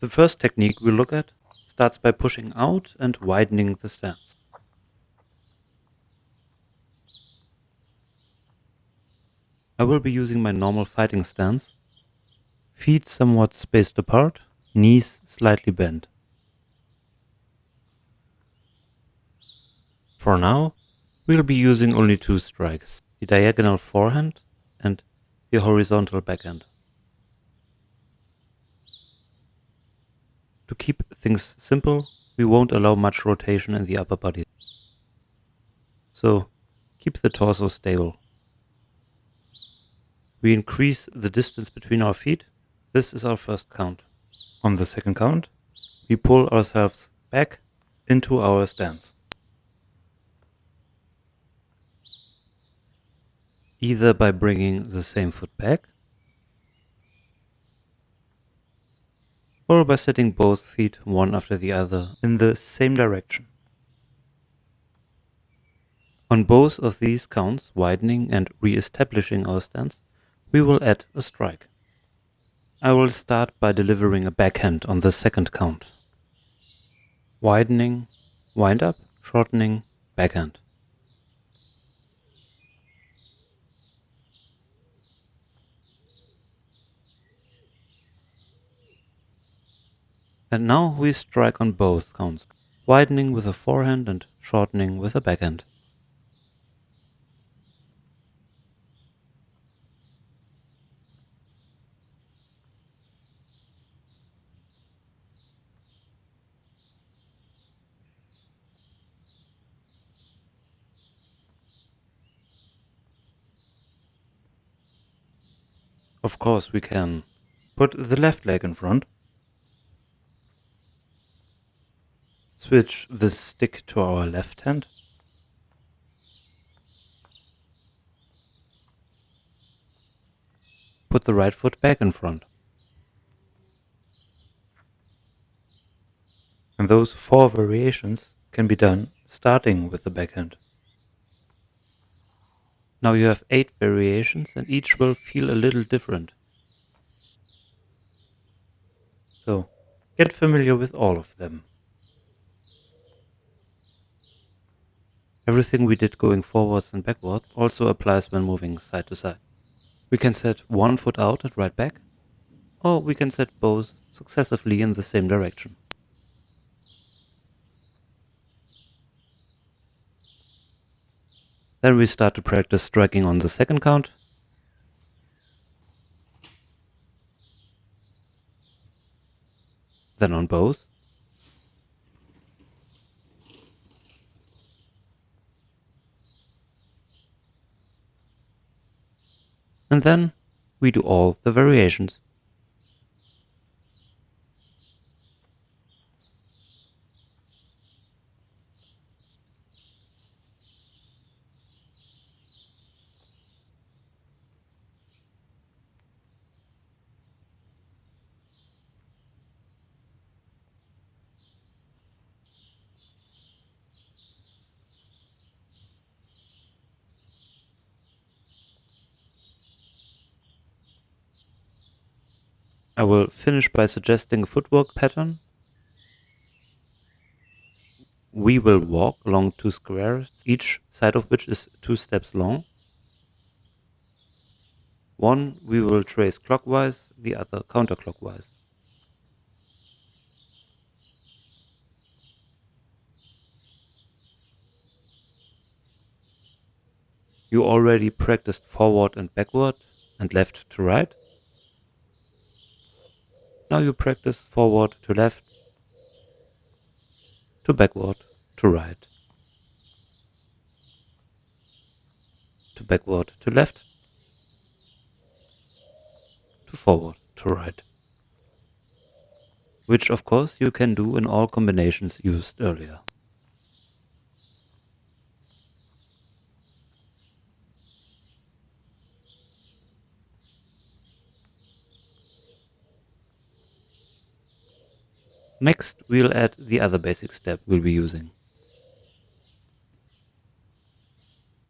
The first technique we look at starts by pushing out and widening the stance. I will be using my normal fighting stance, feet somewhat spaced apart, knees slightly bent. For now, we'll be using only two strikes, the diagonal forehand and the horizontal backhand. To keep things simple, we won't allow much rotation in the upper body. So, keep the torso stable. We increase the distance between our feet. This is our first count. On the second count, we pull ourselves back into our stance. Either by bringing the same foot back or by setting both feet one after the other in the same direction. On both of these counts, widening and re-establishing our stance, we will add a strike. I will start by delivering a backhand on the second count. Widening, wind up, shortening, backhand. And now we strike on both counts, widening with a forehand and shortening with a backhand. Of course we can put the left leg in front switch the stick to our left hand. Put the right foot back in front. And those four variations can be done starting with the backhand. Now you have eight variations and each will feel a little different. So get familiar with all of them. Everything we did going forwards and backwards also applies when moving side to side. We can set one foot out and right back, or we can set both successively in the same direction. Then we start to practice striking on the second count. Then on both. And then we do all the variations. I will finish by suggesting a footwork pattern. We will walk along two squares, each side of which is two steps long. One we will trace clockwise, the other counterclockwise. You already practiced forward and backward and left to right. Now you practice forward to left, to backward, to right, to backward, to left, to forward, to right. Which of course you can do in all combinations used earlier. Next, we'll add the other basic step we'll be using.